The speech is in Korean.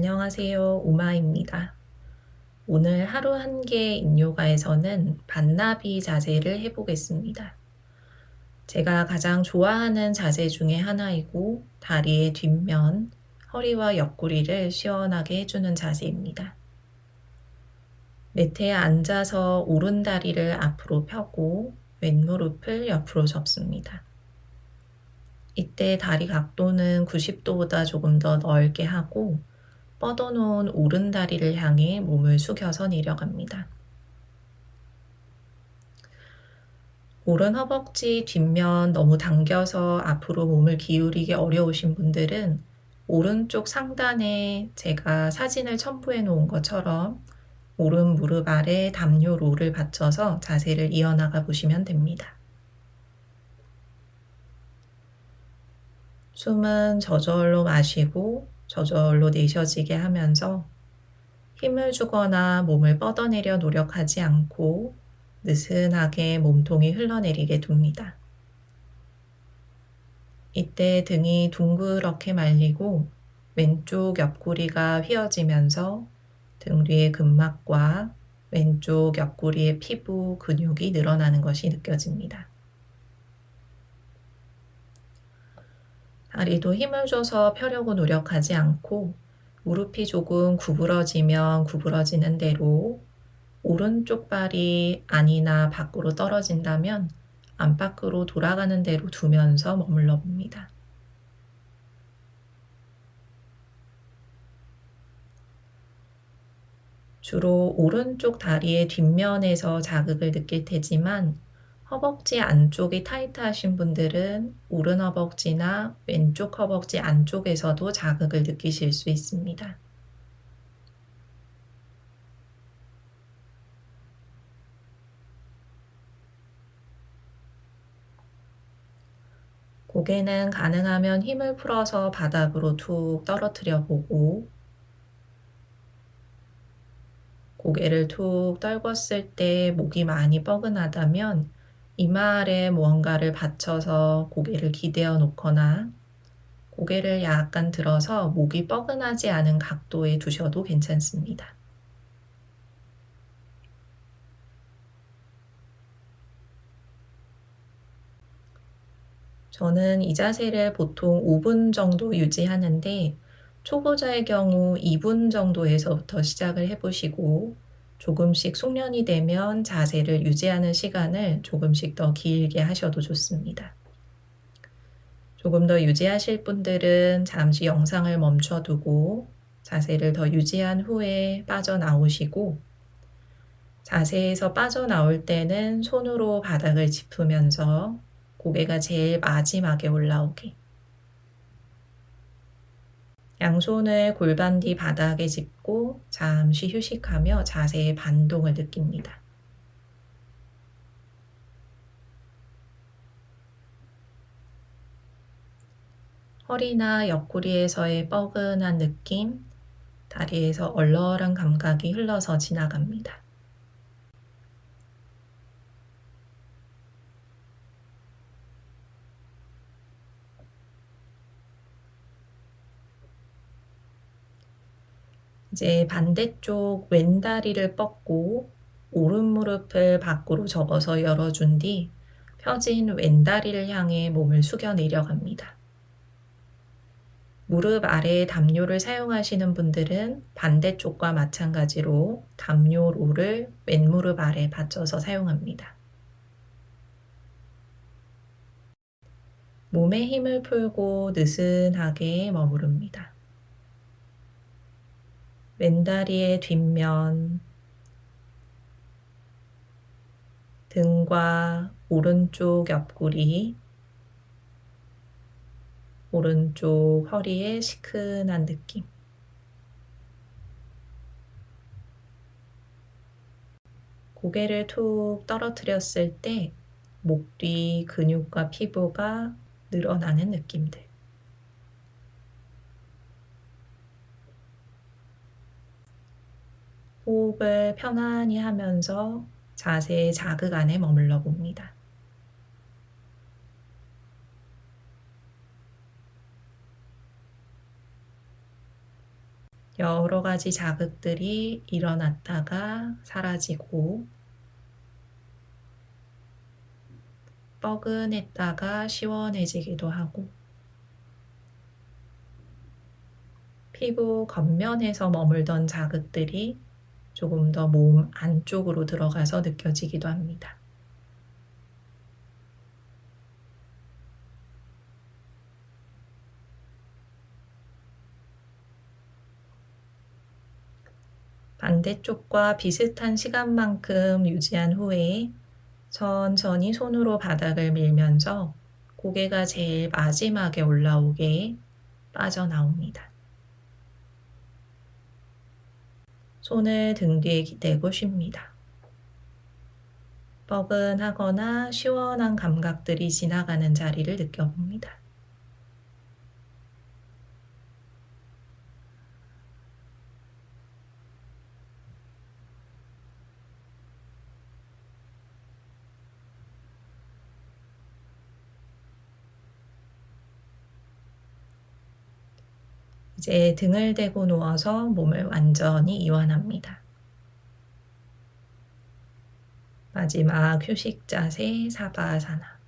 안녕하세요. 우마입니다. 오늘 하루 한개 인요가에서는 반나비 자세를 해보겠습니다. 제가 가장 좋아하는 자세 중에 하나이고 다리의 뒷면, 허리와 옆구리를 시원하게 해주는 자세입니다. 매트에 앉아서 오른 다리를 앞으로 펴고 왼무릎을 옆으로 접습니다. 이때 다리 각도는 90도보다 조금 더 넓게 하고 뻗어놓은 오른 다리를 향해 몸을 숙여서 내려갑니다. 오른 허벅지 뒷면 너무 당겨서 앞으로 몸을 기울이기 어려우신 분들은 오른쪽 상단에 제가 사진을 첨부해 놓은 것처럼 오른 무릎 아래 담요 롤을 받쳐서 자세를 이어나가 보시면 됩니다. 숨은 저절로 마시고 저절로 내쉬어지게 하면서 힘을 주거나 몸을 뻗어내려 노력하지 않고 느슨하게 몸통이 흘러내리게 둡니다. 이때 등이 둥그렇게 말리고 왼쪽 옆구리가 휘어지면서 등 뒤의 근막과 왼쪽 옆구리의 피부 근육이 늘어나는 것이 느껴집니다. 다리도 힘을 줘서 펴려고 노력하지 않고 무릎이 조금 구부러지면 구부러지는 대로 오른쪽 발이 안이나 밖으로 떨어진다면 안팎으로 돌아가는 대로 두면서 머물러 봅니다. 주로 오른쪽 다리의 뒷면에서 자극을 느낄 테지만 허벅지 안쪽이 타이트하신 분들은 오른 허벅지나 왼쪽 허벅지 안쪽에서도 자극을 느끼실 수 있습니다. 고개는 가능하면 힘을 풀어서 바닥으로 툭 떨어뜨려 보고 고개를 툭 떨궜을 때 목이 많이 뻐근하다면 이마 아래 무언가를 받쳐서 고개를 기대어 놓거나 고개를 약간 들어서 목이 뻐근하지 않은 각도에 두셔도 괜찮습니다. 저는 이 자세를 보통 5분 정도 유지하는데 초보자의 경우 2분 정도에서부터 시작을 해보시고 조금씩 숙련이 되면 자세를 유지하는 시간을 조금씩 더 길게 하셔도 좋습니다. 조금 더 유지하실 분들은 잠시 영상을 멈춰두고 자세를 더 유지한 후에 빠져나오시고 자세에서 빠져나올 때는 손으로 바닥을 짚으면서 고개가 제일 마지막에 올라오게 양손을 골반 뒤 바닥에 짚고 잠시 휴식하며 자세의 반동을 느낍니다. 허리나 옆구리에서의 뻐근한 느낌, 다리에서 얼얼한 감각이 흘러서 지나갑니다. 이제 반대쪽 왼다리를 뻗고 오른 무릎을 밖으로 접어서 열어준 뒤 펴진 왼다리를 향해 몸을 숙여 내려갑니다. 무릎 아래에 담요를 사용하시는 분들은 반대쪽과 마찬가지로 담요 롤을 왼무릎 아래 받쳐서 사용합니다. 몸에 힘을 풀고 느슨하게 머무릅니다. 왼다리의 뒷면, 등과 오른쪽 옆구리, 오른쪽 허리의 시큰한 느낌. 고개를 툭 떨어뜨렸을 때 목 뒤 근육과 피부가 늘어나는 느낌들. 호흡을 편안히 하면서 자세의 자극 안에 머물러 봅니다. 여러 가지 자극들이 일어났다가 사라지고 뻐근했다가 시원해지기도 하고 피부 겉면에서 머물던 자극들이 조금 더 몸 안쪽으로 들어가서 느껴지기도 합니다. 반대쪽과 비슷한 시간만큼 유지한 후에 천천히 손으로 바닥을 밀면서 고개가 제일 마지막에 올라오게 빠져나옵니다. 손을 등 뒤에 기대고 쉽니다. 뻐근하거나 시원한 감각들이 지나가는 자리를 느껴봅니다. 이제 등을 대고 누워서 몸을 완전히 이완합니다. 마지막 휴식 자세 사바아사나.